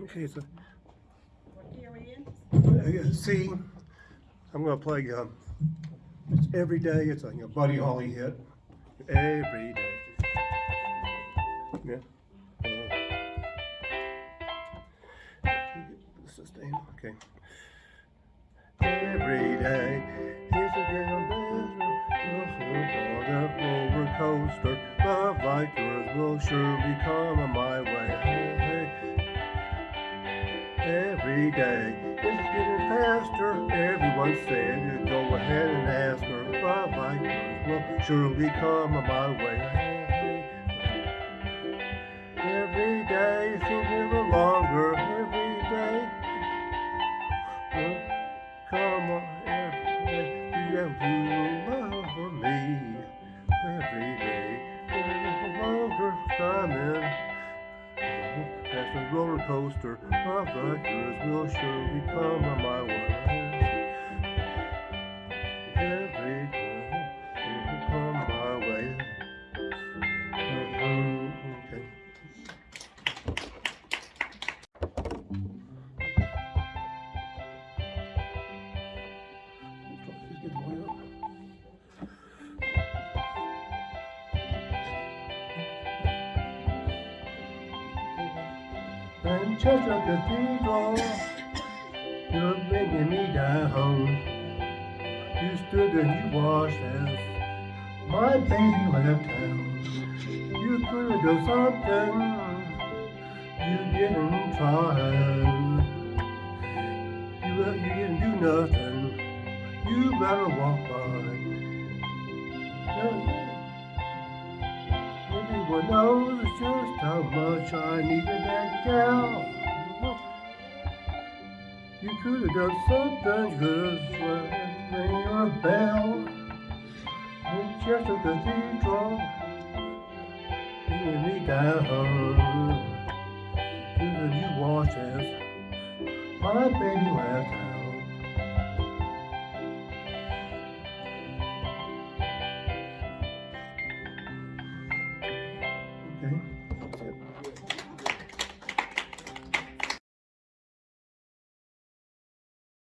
Okay, so C. I'm gonna play. Um, it's every day. It's like a Buddy Holly hit. Every day. Yeah. Sustain. Okay. Every day is a getting better. On a roller coaster, love like will surely come on my way. Every day it's getting faster. Everyone said to go ahead and ask her. Love like yours will surely come my way. Every day seems a little longer. Every day. Well, come on, every day. You have to love for me. Every day. A little longer coming. As the roller coaster of the years will surely come my way. Winchester Cathedral, you're bringing me down. You stood and you watched as my baby left town. You could have done something, you didn't try. You, you didn't do nothing, you better walk by. Everyone knows just how much I needed that gal. You could have done something good, ring your bell. Winchester Cathedral, bringing me down. You that you my baby left.